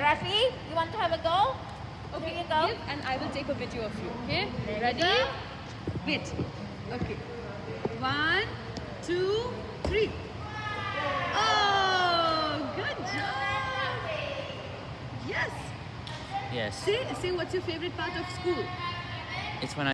Rafi, you want to have a go? Okay, you go. give and I will take a video of you. Okay? Ready? Wait. Okay. One, two, three. Oh, good job. Yes. Yes. Say, say what's your favorite part of school? It's when I